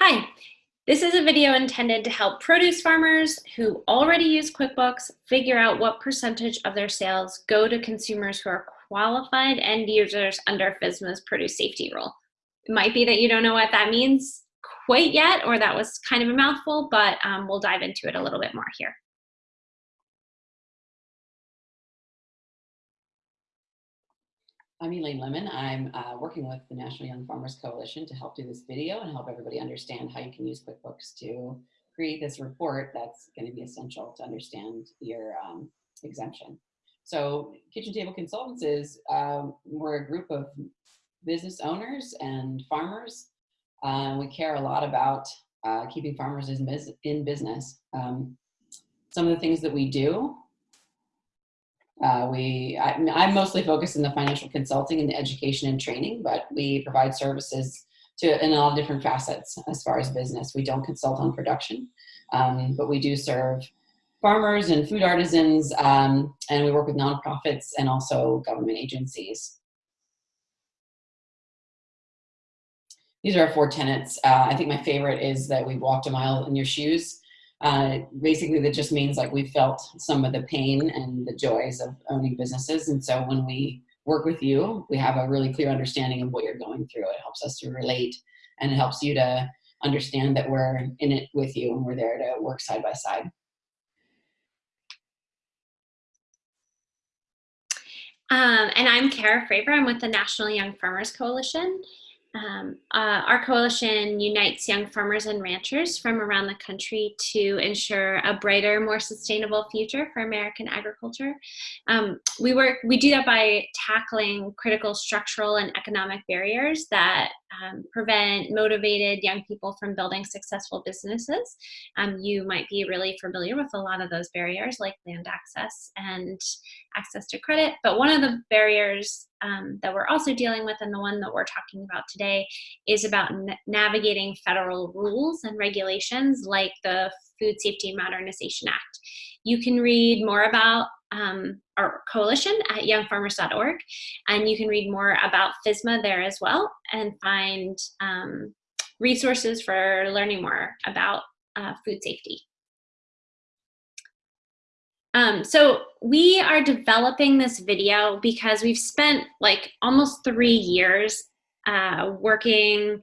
Hi, this is a video intended to help produce farmers who already use QuickBooks figure out what percentage of their sales go to consumers who are qualified end users under FSMA's produce safety rule. It might be that you don't know what that means quite yet, or that was kind of a mouthful, but um, we'll dive into it a little bit more here. I'm Elaine Lemon. I'm uh, working with the National Young Farmers Coalition to help do this video and help everybody understand how you can use QuickBooks to create this report that's going to be essential to understand your um, exemption. So Kitchen Table Consultants is, um, we're a group of business owners and farmers. Uh, we care a lot about uh, keeping farmers in business. Um, some of the things that we do uh, we, I, I'm mostly focused in the financial consulting and education and training, but we provide services to in all different facets as far as business. We don't consult on production, um, but we do serve farmers and food artisans, um, and we work with nonprofits and also government agencies. These are our four tenets. Uh, I think my favorite is that we walked a mile in your shoes. Uh, basically, that just means like we felt some of the pain and the joys of owning businesses. And so when we work with you, we have a really clear understanding of what you're going through. It helps us to relate and it helps you to understand that we're in it with you and we're there to work side by side. Um, and I'm Kara Fravor. I'm with the National Young Farmers Coalition. Um, uh, our coalition unites young farmers and ranchers from around the country to ensure a brighter, more sustainable future for American agriculture. Um, we work, we do that by tackling critical structural and economic barriers that um, prevent motivated young people from building successful businesses. Um, you might be really familiar with a lot of those barriers like land access and access to credit, but one of the barriers um, that we're also dealing with and the one that we're talking about today is about navigating federal rules and regulations like the Food Safety and Modernization Act. You can read more about um, our coalition at youngfarmers.org, and you can read more about FSMA there as well and find um, resources for learning more about uh, food safety. Um, so we are developing this video because we've spent like almost three years uh, working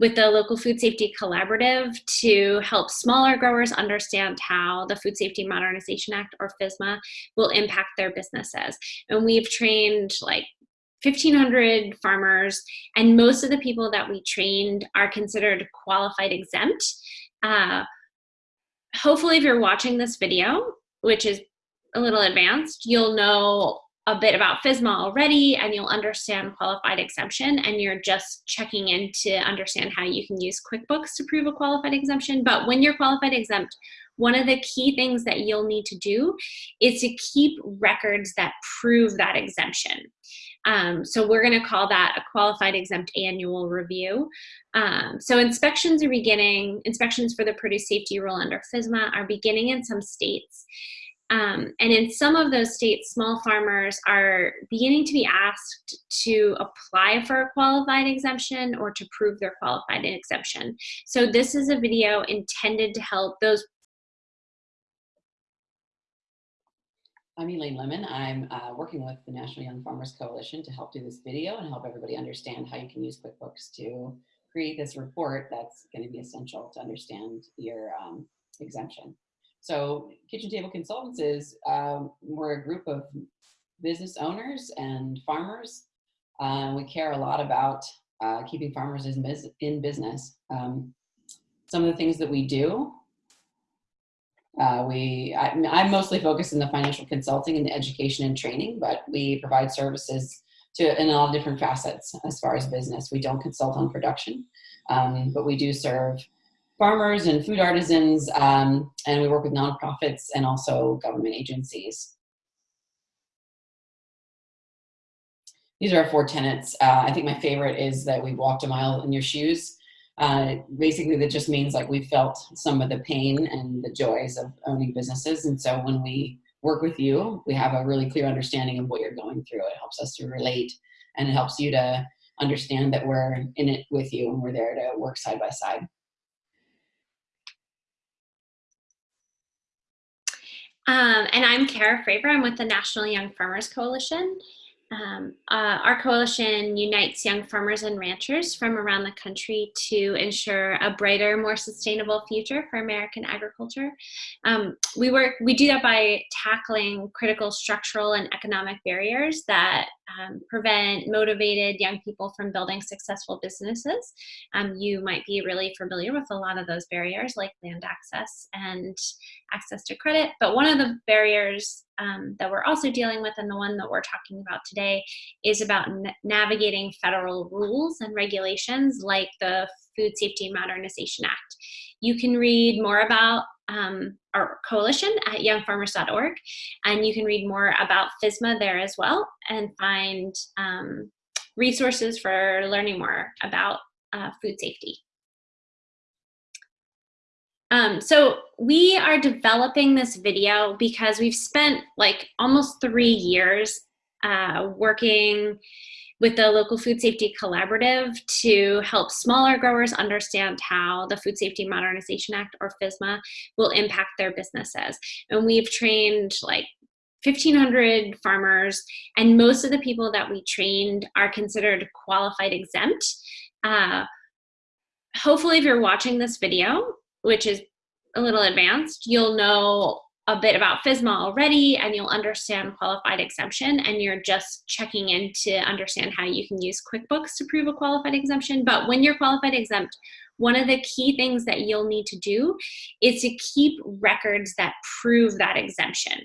with the local food safety collaborative to help smaller growers understand how the Food Safety Modernization Act or FSMA will impact their businesses. And we've trained like 1,500 farmers, and most of the people that we trained are considered qualified exempt. Uh, hopefully, if you're watching this video, which is a little advanced, you'll know a bit about FSMA already and you'll understand qualified exemption and you're just checking in to understand how you can use QuickBooks to prove a qualified exemption. But when you're qualified exempt, one of the key things that you'll need to do is to keep records that prove that exemption. Um, so we're going to call that a qualified exempt annual review. Um, so inspections are beginning, inspections for the produce safety rule under FSMA are beginning in some states. Um, and in some of those states, small farmers are beginning to be asked to apply for a qualified exemption or to prove their qualified exemption. So this is a video intended to help those. I'm Elaine Lemon. I'm uh, working with the National Young Farmers Coalition to help do this video and help everybody understand how you can use QuickBooks to create this report that's going to be essential to understand your um, exemption. So Kitchen Table Consultants is, um, we're a group of business owners and farmers. Uh, we care a lot about uh, keeping farmers in business. Um, some of the things that we do, uh, we, I, I'm mostly focused in the financial consulting and the education and training, but we provide services to in all different facets as far as business. We don't consult on production, um, but we do serve farmers and food artisans, um, and we work with nonprofits and also government agencies. These are our four tenets. Uh, I think my favorite is that we've walked a mile in your shoes. Uh, basically, that just means like we felt some of the pain and the joys of owning businesses. And so when we work with you, we have a really clear understanding of what you're going through. It helps us to relate and it helps you to understand that we're in it with you and we're there to work side by side. Um, and I'm Kara Fravor. I'm with the National Young Farmers Coalition. Um, uh, our coalition unites young farmers and ranchers from around the country to ensure a brighter, more sustainable future for American agriculture. Um, we work, we do that by tackling critical structural and economic barriers that um, prevent motivated young people from building successful businesses. Um, you might be really familiar with a lot of those barriers like land access and access to credit, but one of the barriers um, that we're also dealing with and the one that we're talking about today is about navigating federal rules and regulations like the Food Safety and Modernization Act. You can read more about um, our coalition at youngfarmers.org, and you can read more about FSMA there as well and find um, resources for learning more about uh, food safety. Um, so we are developing this video because we've spent like almost three years uh, working with the local food safety collaborative to help smaller growers understand how the Food Safety Modernization Act or FSMA will impact their businesses. And we've trained like 1,500 farmers, and most of the people that we trained are considered qualified exempt. Uh, hopefully, if you're watching this video, which is a little advanced, you'll know a bit about FSMA already and you'll understand qualified exemption and you're just checking in to understand how you can use QuickBooks to prove a qualified exemption. But when you're qualified exempt, one of the key things that you'll need to do is to keep records that prove that exemption.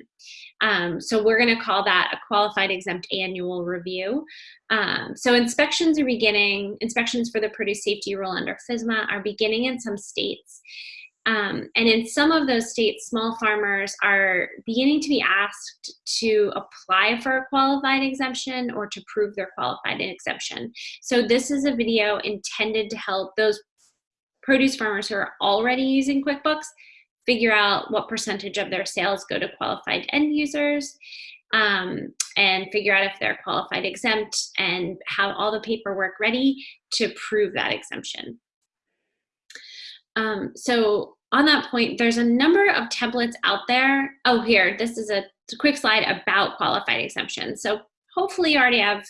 Um, so we're going to call that a qualified exempt annual review. Um, so inspections are beginning, inspections for the produce safety rule under FSMA are beginning in some states. Um, and in some of those states, small farmers are beginning to be asked to apply for a qualified exemption or to prove their qualified exemption. So this is a video intended to help those produce farmers who are already using QuickBooks figure out what percentage of their sales go to qualified end users um, and figure out if they're qualified exempt and have all the paperwork ready to prove that exemption. Um, so on that point, there's a number of templates out there. Oh, here, this is a, quick slide about qualified exemptions. So hopefully you already have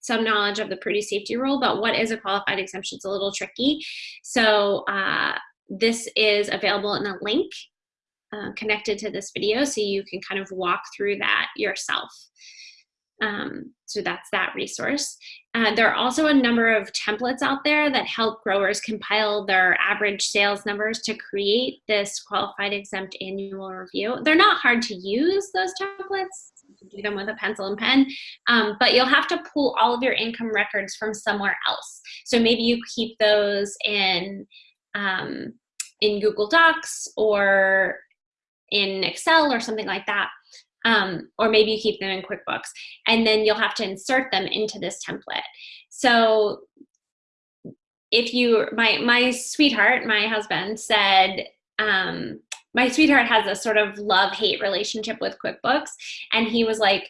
some knowledge of the produce safety rule, but what is a qualified exemption is a little tricky. So uh, this is available in a link uh, connected to this video so you can kind of walk through that yourself. Um, so that's that resource. Uh, there are also a number of templates out there that help growers compile their average sales numbers to create this qualified exempt annual review. They're not hard to use, those templates. You can do them with a pencil and pen, um, but you'll have to pull all of your income records from somewhere else. So maybe you keep those in, um, in Google Docs or in Excel or something like that um, or maybe you keep them in QuickBooks, and then you'll have to insert them into this template. So if you, my, my sweetheart, my husband said, um, my sweetheart has a sort of love-hate relationship with QuickBooks, and he was like,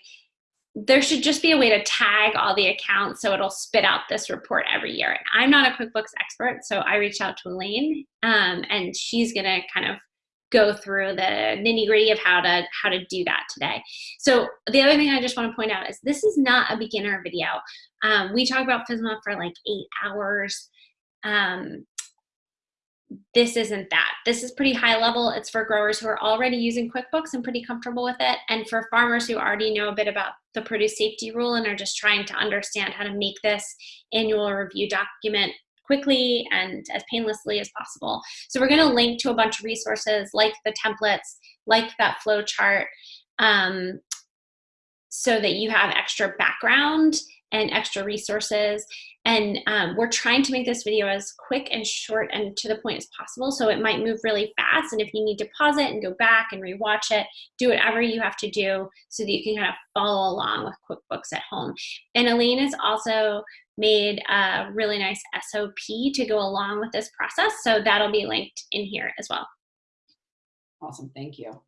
there should just be a way to tag all the accounts so it'll spit out this report every year. I'm not a QuickBooks expert, so I reached out to Elaine, um, and she's gonna kind of go through the nitty gritty of how to how to do that today. So the other thing I just want to point out is this is not a beginner video. Um, we talk about FSMA for like eight hours. Um, this isn't that. This is pretty high level. It's for growers who are already using QuickBooks and pretty comfortable with it. And for farmers who already know a bit about the produce safety rule and are just trying to understand how to make this annual review document quickly and as painlessly as possible. So we're going to link to a bunch of resources like the templates, like that flow chart, um, so that you have extra background and extra resources. And um, we're trying to make this video as quick and short and to the point as possible. So it might move really fast. And if you need to pause it and go back and rewatch it, do whatever you have to do so that you can kind of follow along with QuickBooks at home. And Elaine is also made a really nice SOP to go along with this process. So that'll be linked in here as well. Awesome, thank you.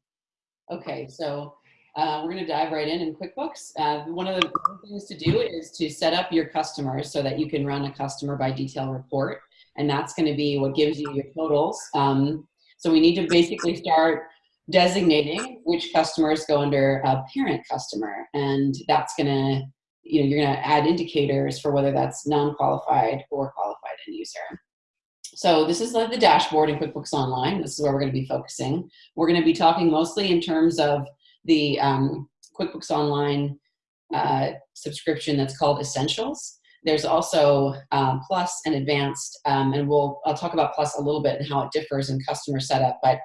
Okay, so uh, we're gonna dive right in in QuickBooks. Uh, one of the things to do is to set up your customers so that you can run a customer by detail report. And that's gonna be what gives you your totals. Um, so we need to basically start designating which customers go under a parent customer. And that's gonna, you know, you're gonna add indicators for whether that's non-qualified or qualified end user. So this is the dashboard in QuickBooks Online. This is where we're gonna be focusing. We're gonna be talking mostly in terms of the um, QuickBooks Online uh, subscription that's called Essentials. There's also um, Plus and Advanced, um, and we'll I'll talk about Plus a little bit and how it differs in customer setup. But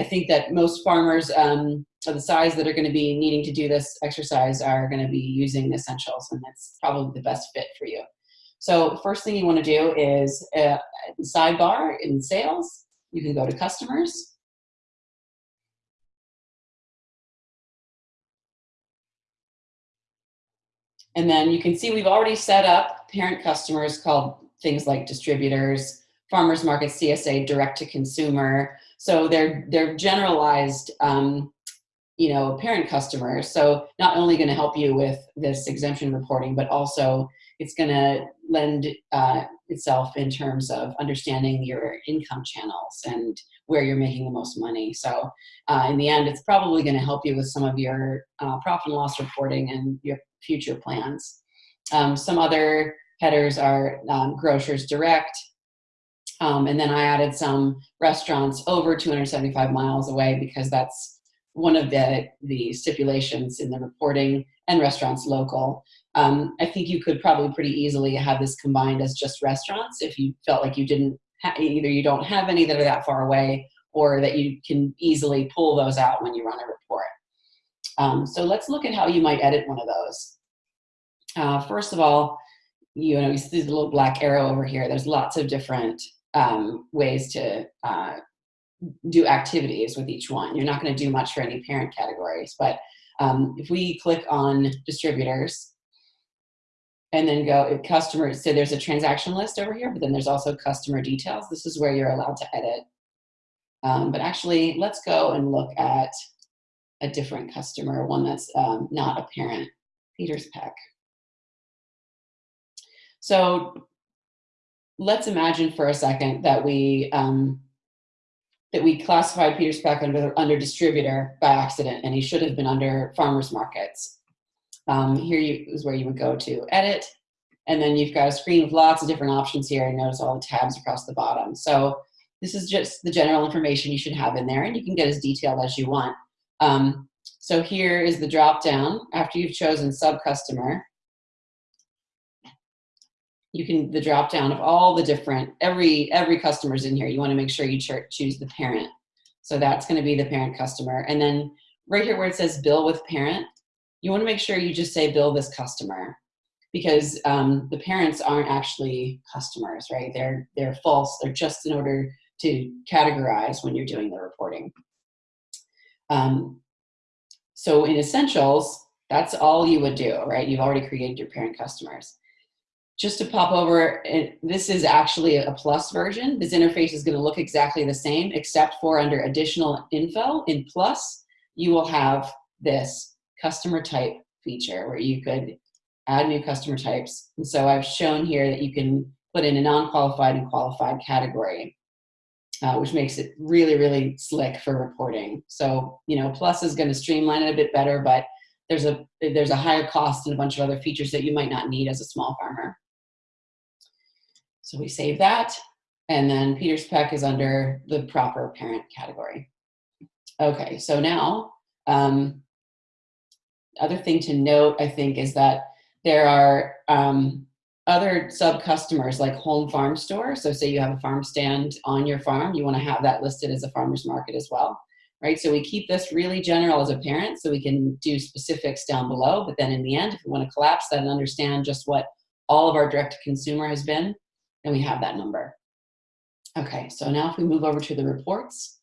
I think that most farmers um, of the size that are going to be needing to do this exercise are going to be using Essentials, and that's probably the best fit for you. So first thing you want to do is uh, sidebar in Sales. You can go to Customers And then you can see we've already set up parent customers called things like distributors, farmers market, CSA, direct to consumer. So they're, they're generalized, um, you know, parent customers. So not only gonna help you with this exemption reporting, but also it's gonna lend uh, itself in terms of understanding your income channels and where you're making the most money. So uh, in the end, it's probably gonna help you with some of your uh, profit and loss reporting and your future plans. Um, some other headers are um, grocers direct. Um, and then I added some restaurants over 275 miles away because that's one of the, the stipulations in the reporting and restaurants local. Um, I think you could probably pretty easily have this combined as just restaurants if you felt like you didn't, either you don't have any that are that far away or that you can easily pull those out when you run a report. Um, so let's look at how you might edit one of those. Uh, first of all, you know, you see the little black arrow over here. There's lots of different um, ways to uh, do activities with each one. You're not going to do much for any parent categories, but um, if we click on distributors and then go customers, so there's a transaction list over here, but then there's also customer details. This is where you're allowed to edit. Um, but actually, let's go and look at a different customer, one that's um, not a parent, Peter's Peck. So let's imagine for a second that we um, that we classified Peter's Peck under, under distributor by accident, and he should have been under farmers markets. Um, here you, is where you would go to edit, and then you've got a screen with lots of different options here, and notice all the tabs across the bottom. So this is just the general information you should have in there, and you can get as detailed as you want. Um, so here is the drop down after you've chosen sub customer. You can, the drop down of all the different, every, every customer's in here. You wanna make sure you choose the parent. So that's gonna be the parent customer. And then right here where it says bill with parent, you wanna make sure you just say bill this customer because um, the parents aren't actually customers, right? They're, they're false. They're just in order to categorize when you're doing the reporting. Um, so in Essentials, that's all you would do, right? You've already created your parent customers. Just to pop over, this is actually a plus version. This interface is gonna look exactly the same, except for under additional info in plus, you will have this customer type feature where you could add new customer types. And so I've shown here that you can put in a non-qualified and qualified category uh, which makes it really, really slick for reporting. So, you know, Plus is going to streamline it a bit better, but there's a, there's a higher cost and a bunch of other features that you might not need as a small farmer. So we save that. And then Peter's Peck is under the proper parent category. Okay, so now, um, other thing to note, I think, is that there are um, other sub customers like home farm store. So say you have a farm stand on your farm, you want to have that listed as a farmer's market as well, right? So we keep this really general as a parent so we can do specifics down below. But then in the end, if we want to collapse that and understand just what all of our direct to consumer has been, then we have that number. Okay, so now if we move over to the reports,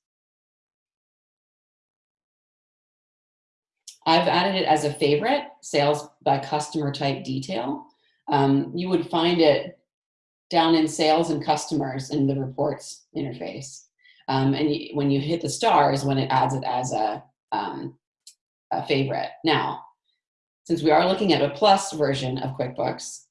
I've added it as a favorite, sales by customer type detail um, you would find it down in sales and customers in the reports interface. Um, and you, when you hit the star is when it adds it as a, um, a favorite. Now, since we are looking at a plus version of QuickBooks,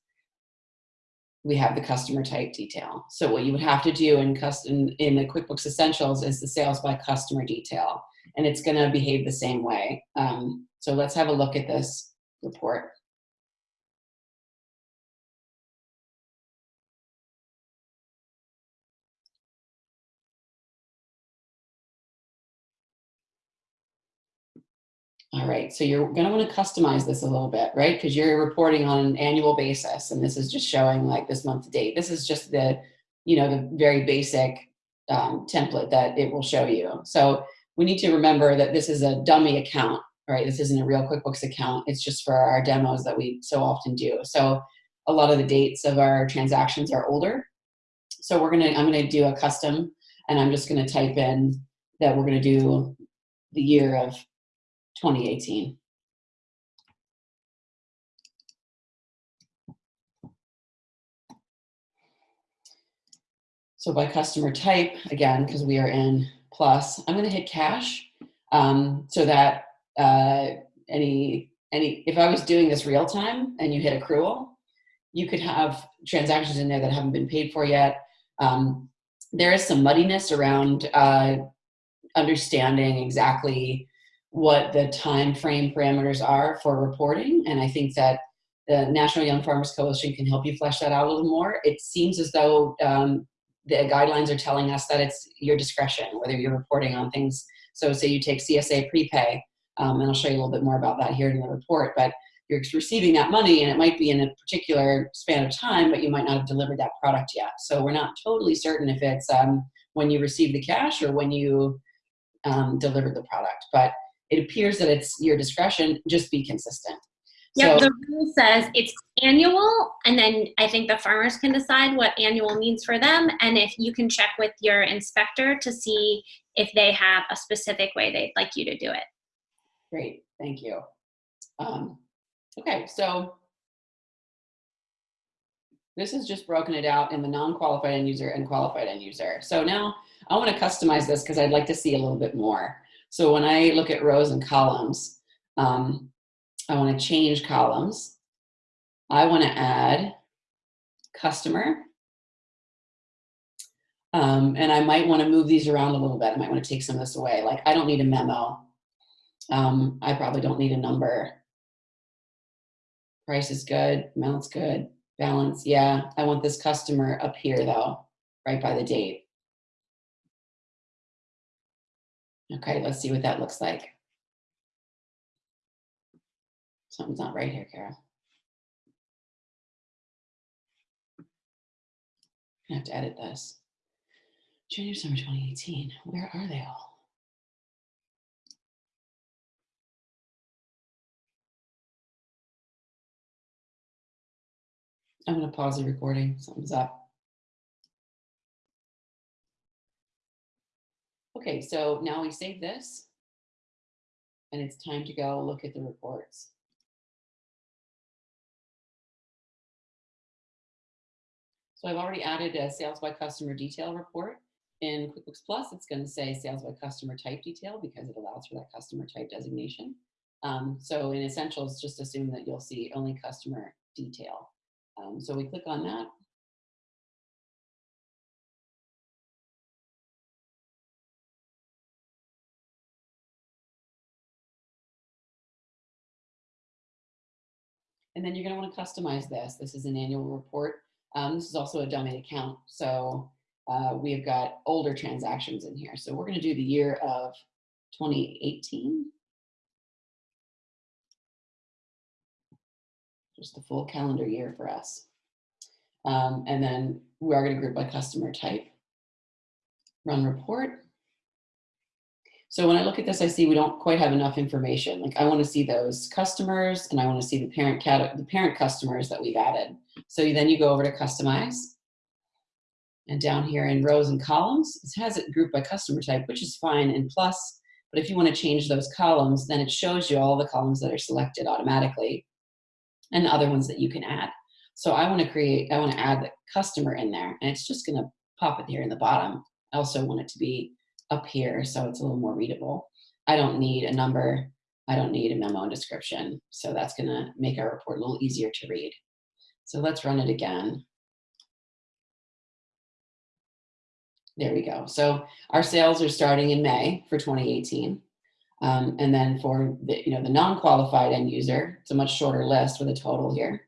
we have the customer type detail. So what you would have to do in, custom, in the QuickBooks Essentials is the sales by customer detail. and it's gonna behave the same way. Um, so let's have a look at this report. All right, so you're gonna wanna customize this a little bit, right? Because you're reporting on an annual basis and this is just showing like this month to date. This is just the, you know, the very basic um, template that it will show you. So we need to remember that this is a dummy account, right? This isn't a real QuickBooks account. It's just for our demos that we so often do. So a lot of the dates of our transactions are older. So we're gonna, I'm gonna do a custom and I'm just gonna type in that we're gonna do the year of 2018. So by customer type, again, because we are in plus, I'm gonna hit cash um, so that uh, any, any, if I was doing this real time and you hit accrual, you could have transactions in there that haven't been paid for yet. Um, there is some muddiness around uh, understanding exactly what the time frame parameters are for reporting. And I think that the National Young Farmers Coalition can help you flesh that out a little more. It seems as though um, the guidelines are telling us that it's your discretion, whether you're reporting on things. So say you take CSA prepay, um, and I'll show you a little bit more about that here in the report, but you're receiving that money and it might be in a particular span of time, but you might not have delivered that product yet. So we're not totally certain if it's um, when you receive the cash or when you um, delivered the product. But it appears that it's your discretion, just be consistent. Yeah, so, the rule says it's annual, and then I think the farmers can decide what annual means for them, and if you can check with your inspector to see if they have a specific way they'd like you to do it. Great, thank you. Um, okay, so this is just broken it out in the non-qualified end user and qualified end user. So now I want to customize this because I'd like to see a little bit more. So when I look at rows and columns, um, I want to change columns. I want to add customer. Um, and I might want to move these around a little bit. I might want to take some of this away. Like I don't need a memo. Um, I probably don't need a number. Price is good, amount's good, balance, yeah. I want this customer up here though, right by the date. Okay, let's see what that looks like. Something's not right here, Carol. I have to edit this. January, summer 2018. Where are they all? I'm going to pause the recording. Something's up. Okay, so now we save this and it's time to go look at the reports. So I've already added a sales by customer detail report. In QuickBooks Plus, it's going to say sales by customer type detail because it allows for that customer type designation. Um, so in Essentials, just assume that you'll see only customer detail. Um, so we click on that And then you're gonna wanna customize this. This is an annual report. Um, this is also a dummy account. So uh, we've got older transactions in here. So we're gonna do the year of 2018. Just the full calendar year for us. Um, and then we are gonna group by customer type. Run report. So when I look at this, I see we don't quite have enough information. Like I want to see those customers and I want to see the parent cat, the parent customers that we've added. So then you go over to customize. And down here in rows and columns, it has it grouped by customer type, which is fine in plus. But if you want to change those columns, then it shows you all the columns that are selected automatically and the other ones that you can add. So I want to create, I want to add the customer in there and it's just going to pop it here in the bottom. I also want it to be up here so it's a little more readable. I don't need a number. I don't need a memo and description. So that's gonna make our report a little easier to read. So let's run it again. There we go. So our sales are starting in May for 2018. Um, and then for the, you know, the non-qualified end user, it's a much shorter list with a total here.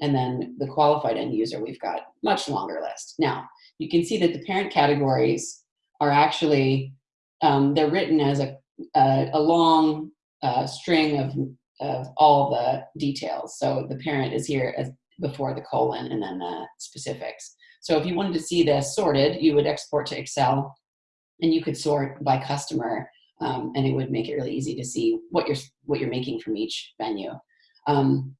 And then the qualified end user, we've got much longer list. Now, you can see that the parent categories are actually, um, they're written as a, a, a long uh, string of, of all the details. So the parent is here as before the colon and then the specifics. So if you wanted to see this sorted, you would export to Excel and you could sort by customer um, and it would make it really easy to see what you're what you're making from each venue. Um,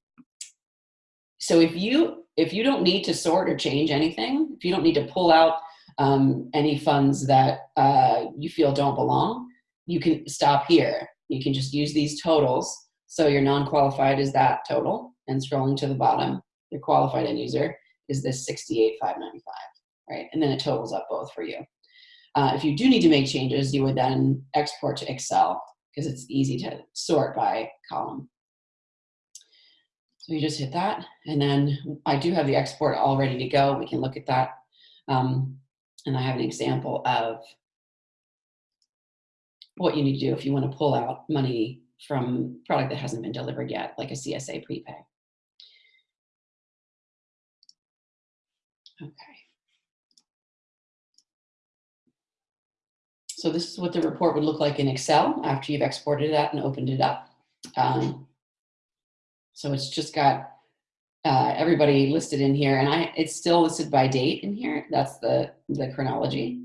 so if you if you don't need to sort or change anything, if you don't need to pull out um, any funds that uh, you feel don't belong, you can stop here. You can just use these totals. So your non-qualified is that total, and scrolling to the bottom, your qualified end user is this 68,595, right? And then it totals up both for you. Uh, if you do need to make changes, you would then export to Excel because it's easy to sort by column. So you just hit that, and then I do have the export all ready to go. We can look at that. Um, and I have an example of what you need to do if you want to pull out money from product that hasn't been delivered yet, like a CSA prepay. Okay. So this is what the report would look like in Excel after you've exported that and opened it up. Um, so it's just got uh, everybody listed in here and I it's still listed by date in here. That's the, the chronology.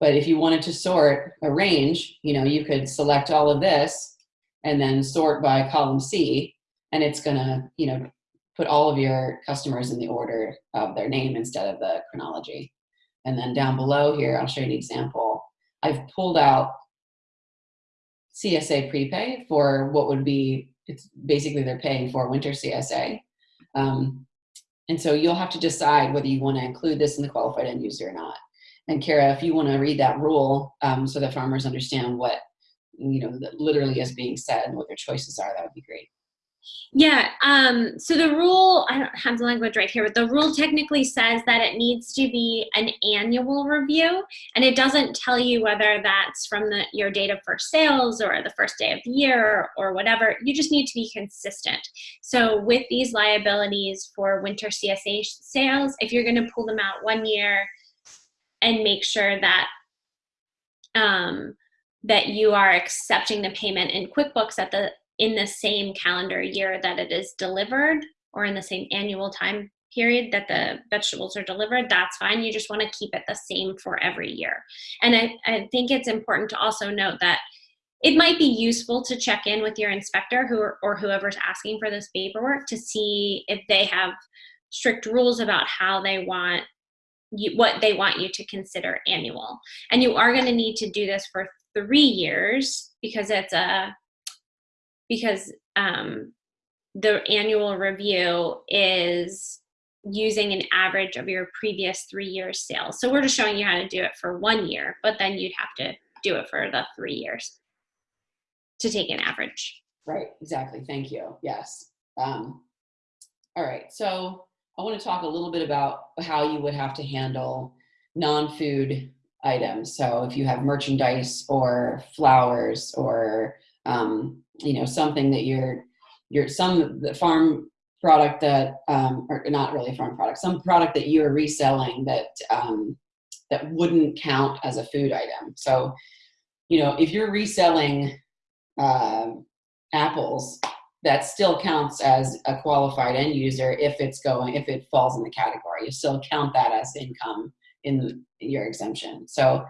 But if you wanted to sort a range, you know, you could select all of this and then sort by column C and it's gonna, you know, put all of your customers in the order of their name instead of the chronology. And then down below here, I'll show you an example I've pulled out CSA prepay for what would be, it's basically they're paying for winter CSA. Um, and so you'll have to decide whether you want to include this in the qualified end user or not. And Kara, if you want to read that rule um, so that farmers understand what, you know, literally is being said and what their choices are, that would be great. Yeah, um, so the rule, I don't have the language right here, but the rule technically says that it needs to be an annual review, and it doesn't tell you whether that's from the, your date of first sales or the first day of the year or whatever. You just need to be consistent. So with these liabilities for winter CSA sales, if you're gonna pull them out one year and make sure that um, that you are accepting the payment in QuickBooks at the in the same calendar year that it is delivered or in the same annual time period that the vegetables are delivered, that's fine. You just want to keep it the same for every year. And I, I think it's important to also note that it might be useful to check in with your inspector who or whoever's asking for this paperwork to see if they have strict rules about how they want you, what they want you to consider annual. And you are going to need to do this for three years because it's a because um, the annual review is using an average of your previous three years sales. So we're just showing you how to do it for one year, but then you'd have to do it for the three years to take an average. Right, exactly. Thank you. Yes. Um, all right, so I want to talk a little bit about how you would have to handle non-food items. So if you have merchandise or flowers or um, you know something that you're you're some the farm product that um, or not really a farm product some product that you're reselling that um, that wouldn't count as a food item. So you know if you're reselling uh, apples that still counts as a qualified end user if it's going if it falls in the category. You still count that as income in your exemption. So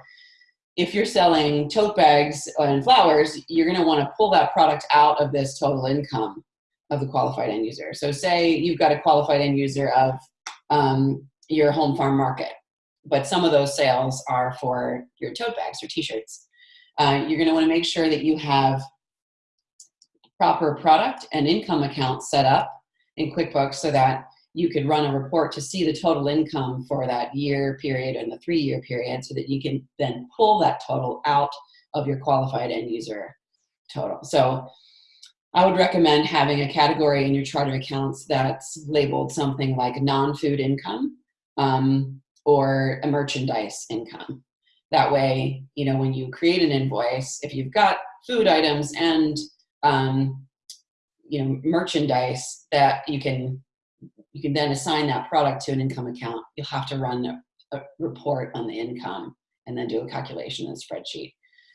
if you're selling tote bags and flowers, you're going to want to pull that product out of this total income of the qualified end user. So say you've got a qualified end user of um, your home farm market, but some of those sales are for your tote bags or t-shirts. Uh, you're going to want to make sure that you have proper product and income accounts set up in QuickBooks so that you could run a report to see the total income for that year period and the three year period so that you can then pull that total out of your qualified end user total. So I would recommend having a category in your chart of accounts that's labeled something like non-food income um, or a merchandise income. That way, you know, when you create an invoice, if you've got food items and um, you know merchandise that you can you can then assign that product to an income account. You'll have to run a, a report on the income and then do a calculation in a spreadsheet.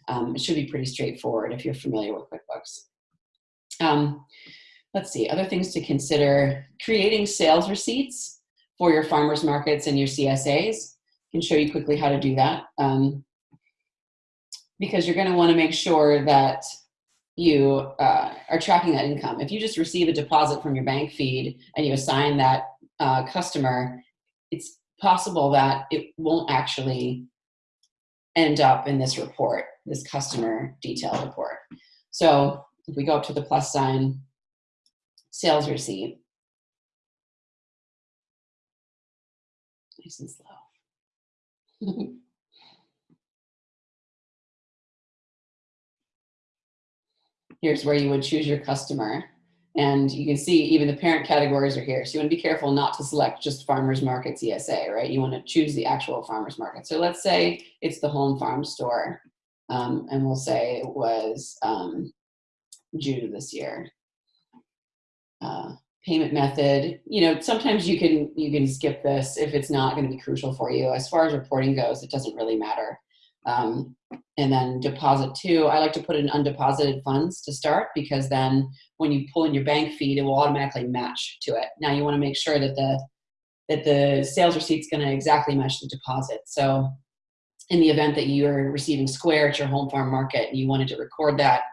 Um, it should be pretty straightforward if you're familiar with QuickBooks. Um, let's see, other things to consider. Creating sales receipts for your farmers markets and your CSAs. I can show you quickly how to do that. Um, because you're gonna wanna make sure that you uh, are tracking that income. If you just receive a deposit from your bank feed and you assign that uh, customer, it's possible that it won't actually end up in this report, this customer detail report. So if we go up to the plus sign, sales receipt, nice and slow. here's where you would choose your customer. And you can see even the parent categories are here. So you want to be careful not to select just farmers markets ESA, right? You want to choose the actual farmers market. So let's say it's the home farm store. Um, and we'll say it was um, June of this year. Uh, payment method, you know, sometimes you can you can skip this if it's not going to be crucial for you. As far as reporting goes, it doesn't really matter. Um, and then deposit two, I like to put in undeposited funds to start because then when you pull in your bank feed, it will automatically match to it. Now you wanna make sure that the, that the sales receipt's gonna exactly match the deposit. So in the event that you're receiving Square at your home farm market and you wanted to record that,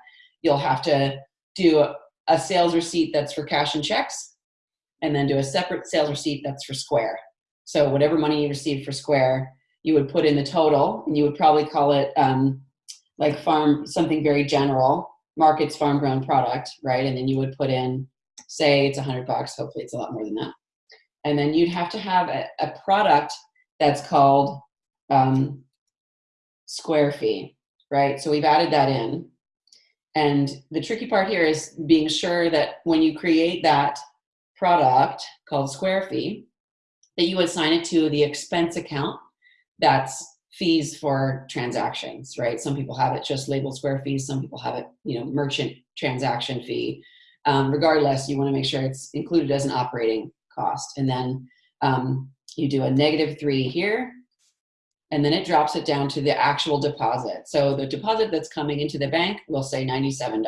you'll have to do a sales receipt that's for cash and checks and then do a separate sales receipt that's for Square. So whatever money you received for Square, you would put in the total and you would probably call it um, like farm, something very general, markets farm grown product, right? And then you would put in, say it's a hundred bucks, hopefully it's a lot more than that. And then you'd have to have a, a product that's called um, square fee, right? So we've added that in. And the tricky part here is being sure that when you create that product called square fee, that you assign it to the expense account that's fees for transactions, right? Some people have it just labeled square fees. Some people have it, you know, merchant transaction fee. Um, regardless, you want to make sure it's included as an operating cost. And then um, you do a negative three here, and then it drops it down to the actual deposit. So the deposit that's coming into the bank will say $97.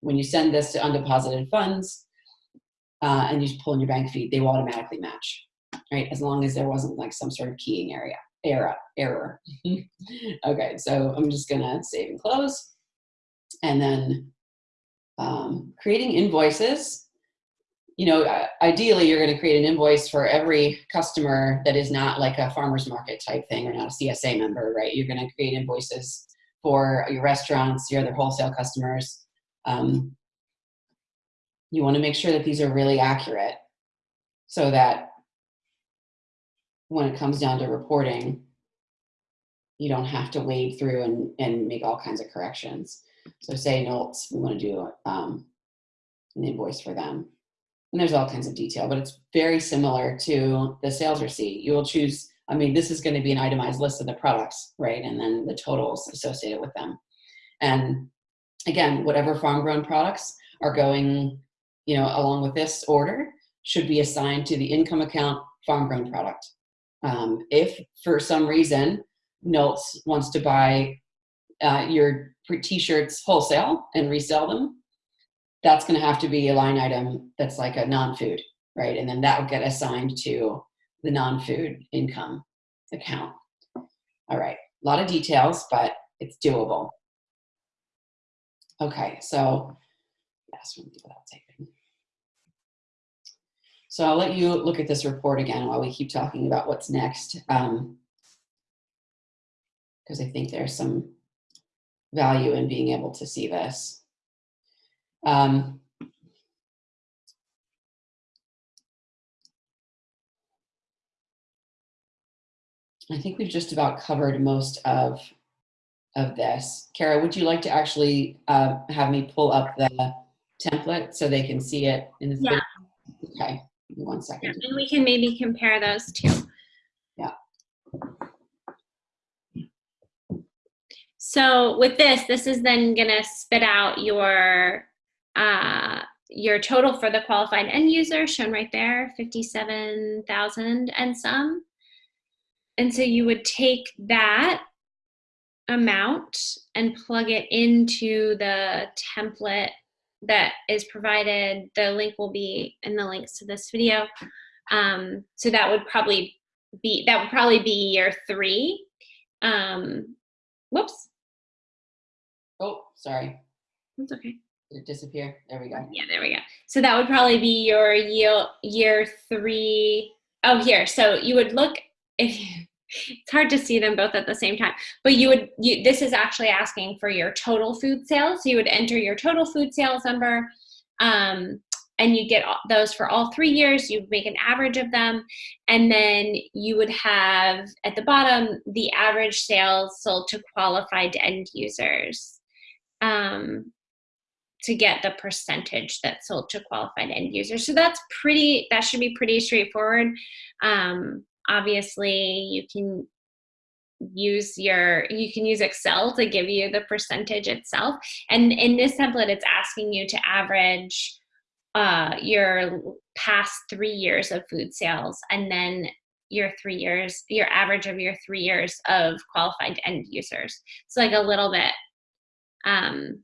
When you send this to undeposited funds uh, and you pull in your bank feed, they will automatically match, right? As long as there wasn't like some sort of keying area error, error. okay, so I'm just gonna save and close. And then um, creating invoices. You know, ideally you're gonna create an invoice for every customer that is not like a farmer's market type thing or not a CSA member, right? You're gonna create invoices for your restaurants, your other wholesale customers. Um, you wanna make sure that these are really accurate so that when it comes down to reporting, you don't have to wade through and, and make all kinds of corrections. So say Nolts, we want to do um, an invoice for them. And there's all kinds of detail, but it's very similar to the sales receipt. You will choose, I mean, this is going to be an itemized list of the products, right? And then the totals associated with them. And again, whatever farm grown products are going, you know, along with this order should be assigned to the income account farm grown product. Um, if for some reason Nolts wants to buy uh, your t-shirts wholesale and resell them, that's going to have to be a line item that's like a non-food, right? And then that will get assigned to the non-food income account. All right, a lot of details, but it's doable. Okay, so yes, without taping. So I'll let you look at this report again while we keep talking about what's next. Um, because I think there's some value in being able to see this. Um, I think we've just about covered most of of this. Kara, would you like to actually uh, have me pull up the template so they can see it in the yeah. Video? Okay one second. Yeah, and we can maybe compare those two. Yeah. So with this, this is then gonna spit out your uh, your total for the qualified end user shown right there, 57,000 and some. And so you would take that amount and plug it into the template that is provided. The link will be in the links to this video. Um, so that would probably be, that would probably be year three. Um, whoops. Oh, sorry. That's okay. Did it disappear? There we go. Yeah, there we go. So that would probably be your year, year three. Oh, here. So you would look, if it's hard to see them both at the same time, but you would, you, this is actually asking for your total food sales. So you would enter your total food sales number um, and you get those for all three years. You make an average of them. And then you would have at the bottom, the average sales sold to qualified end users. Um, to get the percentage that sold to qualified end users. So that's pretty, that should be pretty straightforward. Um, obviously you can use your, you can use Excel to give you the percentage itself. And in this template, it's asking you to average uh, your past three years of food sales and then your three years, your average of your three years of qualified end users. It's like a little bit um,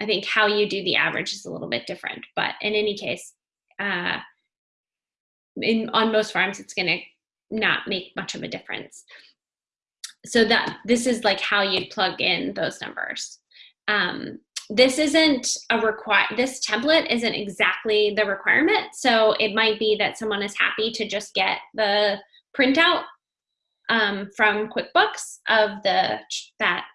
I think how you do the average is a little bit different, but in any case, uh, in, on most farms, it's gonna not make much of a difference. So that this is like how you'd plug in those numbers. Um, this isn't a require, this template isn't exactly the requirement. So it might be that someone is happy to just get the printout um, from QuickBooks of the that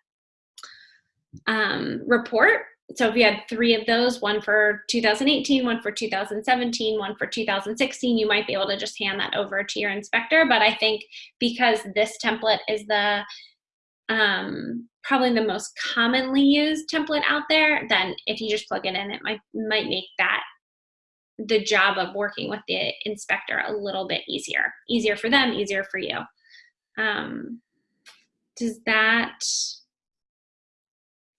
um, report so if you had three of those, one for 2018, one for 2017, one for 2016, you might be able to just hand that over to your inspector. But I think because this template is the um, probably the most commonly used template out there, then if you just plug it in, it might might make that the job of working with the inspector a little bit easier. Easier for them, easier for you. Um, does that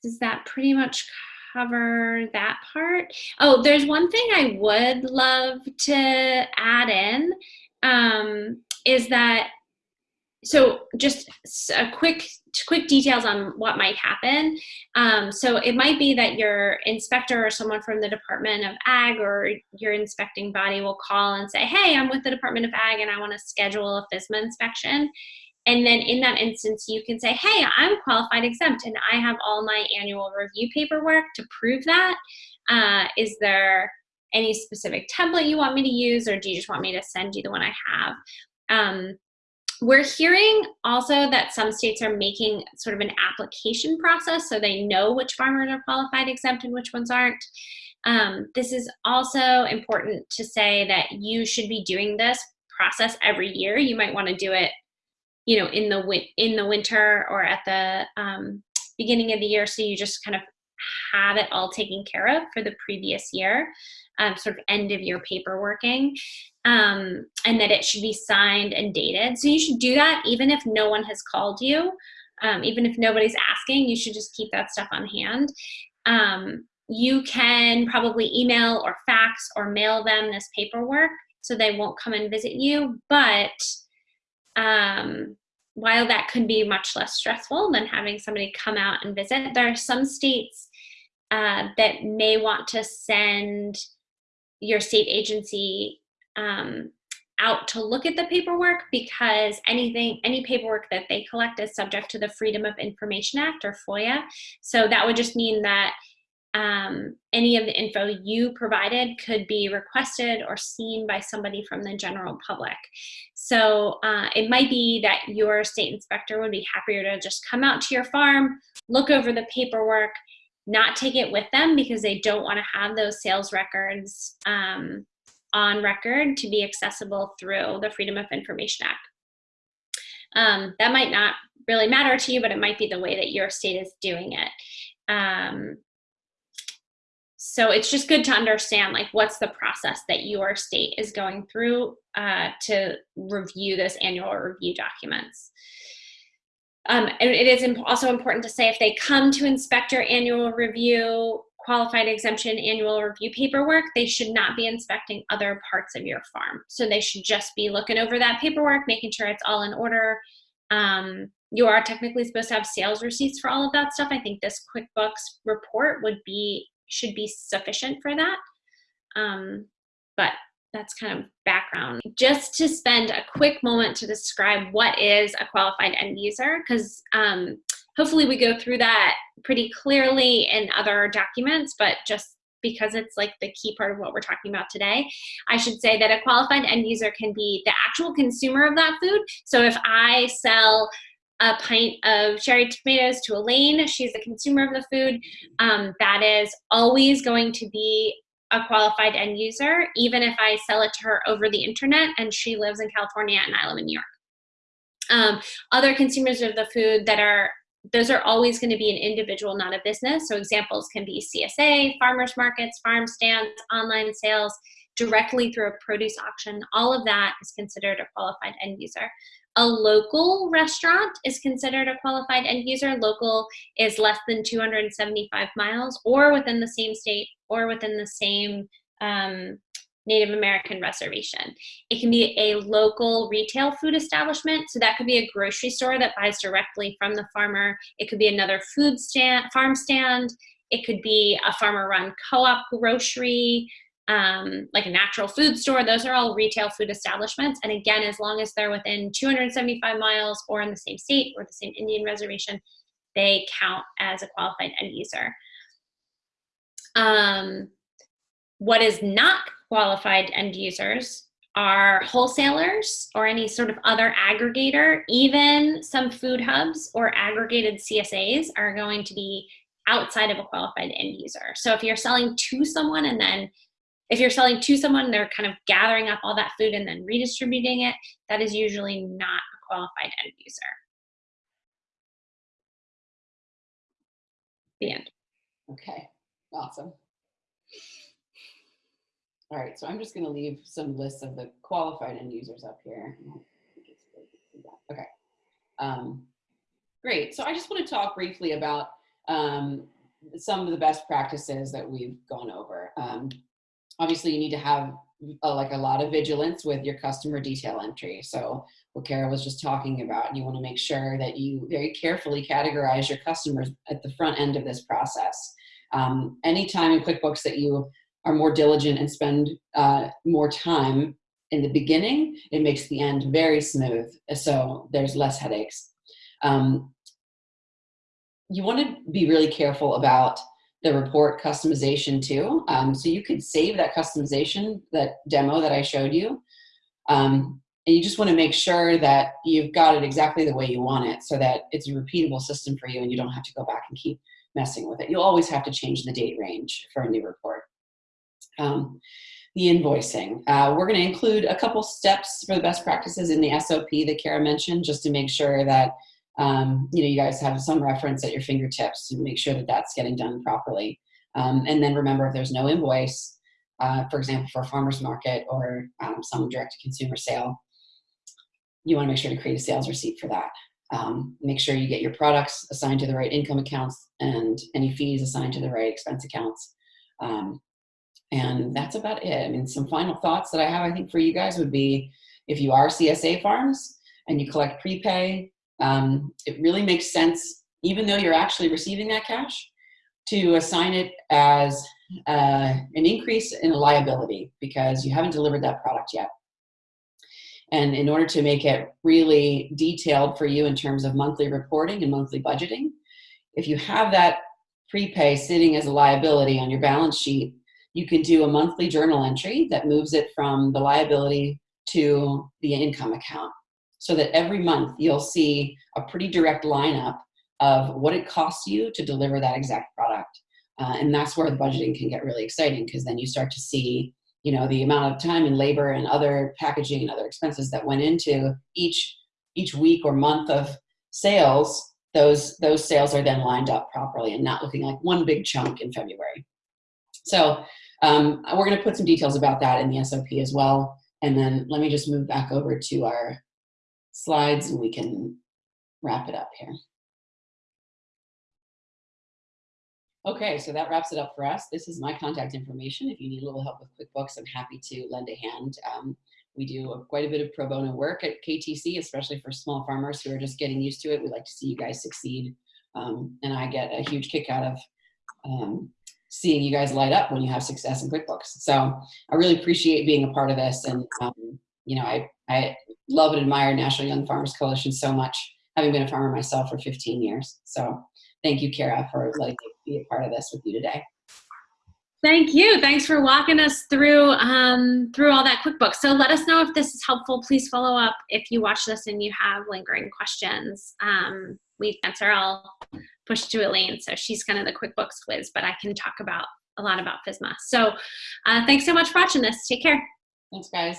does that pretty much cover that part. Oh, there's one thing I would love to add in um, is that, so just a quick quick details on what might happen. Um, so it might be that your inspector or someone from the Department of Ag or your inspecting body will call and say, hey, I'm with the Department of Ag and I wanna schedule a FSMA inspection. And then in that instance, you can say, hey, I'm qualified exempt and I have all my annual review paperwork to prove that. Uh, is there any specific template you want me to use or do you just want me to send you the one I have? Um, we're hearing also that some states are making sort of an application process so they know which farmers are qualified exempt and which ones aren't. Um, this is also important to say that you should be doing this process every year. You might want to do it you know, in the in the winter or at the um, beginning of the year. So you just kind of have it all taken care of for the previous year, um, sort of end of year paperworking, um, and that it should be signed and dated. So you should do that even if no one has called you, um, even if nobody's asking, you should just keep that stuff on hand. Um, you can probably email or fax or mail them this paperwork so they won't come and visit you, but um, while that could be much less stressful than having somebody come out and visit, there are some states uh, that may want to send your state agency um, out to look at the paperwork because anything, any paperwork that they collect is subject to the Freedom of Information Act or FOIA. So that would just mean that um, any of the info you provided could be requested or seen by somebody from the general public. So uh, it might be that your state inspector would be happier to just come out to your farm, look over the paperwork, not take it with them because they don't want to have those sales records um, on record to be accessible through the Freedom of Information Act. Um, that might not really matter to you, but it might be the way that your state is doing it. Um, so it's just good to understand like what's the process that your state is going through uh, to review this annual review documents. Um, and it is imp also important to say if they come to inspect your annual review, qualified exemption annual review paperwork, they should not be inspecting other parts of your farm. So they should just be looking over that paperwork, making sure it's all in order. Um, you are technically supposed to have sales receipts for all of that stuff. I think this QuickBooks report would be should be sufficient for that. Um, but that's kind of background. Just to spend a quick moment to describe what is a qualified end user, because um, hopefully we go through that pretty clearly in other documents, but just because it's like the key part of what we're talking about today, I should say that a qualified end user can be the actual consumer of that food. So if I sell a pint of cherry tomatoes to Elaine, she's the consumer of the food, um, that is always going to be a qualified end user, even if I sell it to her over the internet and she lives in California and I live in New York. Um, other consumers of the food that are those are always going to be an individual, not a business. So examples can be CSA, farmers markets, farm stands, online sales, directly through a produce auction. All of that is considered a qualified end user. A local restaurant is considered a qualified end user. Local is less than 275 miles or within the same state or within the same um, Native American reservation. It can be a local retail food establishment. So that could be a grocery store that buys directly from the farmer. It could be another food stand, farm stand. It could be a farmer run co-op grocery, um, like a natural food store. Those are all retail food establishments. And again, as long as they're within 275 miles or in the same state or the same Indian reservation, they count as a qualified end user. Um, what is not qualified end users are wholesalers or any sort of other aggregator, even some food hubs or aggregated CSAs are going to be outside of a qualified end user. So if you're selling to someone and then if you're selling to someone, they're kind of gathering up all that food and then redistributing it, that is usually not a qualified end user. The end. Okay, awesome. All right, so I'm just gonna leave some lists of the qualified end users up here. Okay, um, great. So I just wanna talk briefly about um, some of the best practices that we've gone over. Um, obviously you need to have uh, like a lot of vigilance with your customer detail entry. So what Kara was just talking about, you want to make sure that you very carefully categorize your customers at the front end of this process. Um, anytime in QuickBooks that you are more diligent and spend uh, more time in the beginning, it makes the end very smooth. So there's less headaches. Um, you want to be really careful about the report customization too. Um, so you could save that customization, that demo that I showed you. Um, and you just want to make sure that you've got it exactly the way you want it so that it's a repeatable system for you and you don't have to go back and keep messing with it. You'll always have to change the date range for a new report. Um, the invoicing. Uh, we're going to include a couple steps for the best practices in the SOP that Kara mentioned just to make sure that um, you know you guys have some reference at your fingertips to make sure that that's getting done properly. Um, and then remember if there's no invoice, uh, for example, for a farmer's market or um, some direct-to-consumer sale, you want to make sure to create a sales receipt for that. Um, make sure you get your products assigned to the right income accounts and any fees assigned to the right expense accounts. Um, and that's about it. I mean, some final thoughts that I have, I think, for you guys would be if you are CSA farms and you collect prepay, um, it really makes sense, even though you're actually receiving that cash, to assign it as uh, an increase in a liability because you haven't delivered that product yet. And in order to make it really detailed for you in terms of monthly reporting and monthly budgeting, if you have that prepay sitting as a liability on your balance sheet, you can do a monthly journal entry that moves it from the liability to the income account so that every month you'll see a pretty direct lineup of what it costs you to deliver that exact product. Uh, and that's where the budgeting can get really exciting because then you start to see you know the amount of time and labor and other packaging and other expenses that went into each each week or month of sales those those sales are then lined up properly and not looking like one big chunk in february so um, we're going to put some details about that in the SOP as well. And then let me just move back over to our slides and we can wrap it up here. Okay, so that wraps it up for us. This is my contact information. If you need a little help with QuickBooks, I'm happy to lend a hand. Um, we do quite a bit of pro bono work at KTC, especially for small farmers who are just getting used to it. We like to see you guys succeed. Um, and I get a huge kick out of um, seeing you guys light up when you have success in QuickBooks. So I really appreciate being a part of this. And, um, you know, I, I love and admire National Young Farmers Coalition so much, having been a farmer myself for 15 years. So thank you, Kara, for letting me be a part of this with you today. Thank you. Thanks for walking us through um, through all that QuickBooks. So let us know if this is helpful. Please follow up if you watch this and you have lingering questions. Um, we answer. I'll push to Elaine. So she's kind of the QuickBooks whiz, but I can talk about a lot about FSMA. So uh, thanks so much for watching this. Take care. Thanks, guys.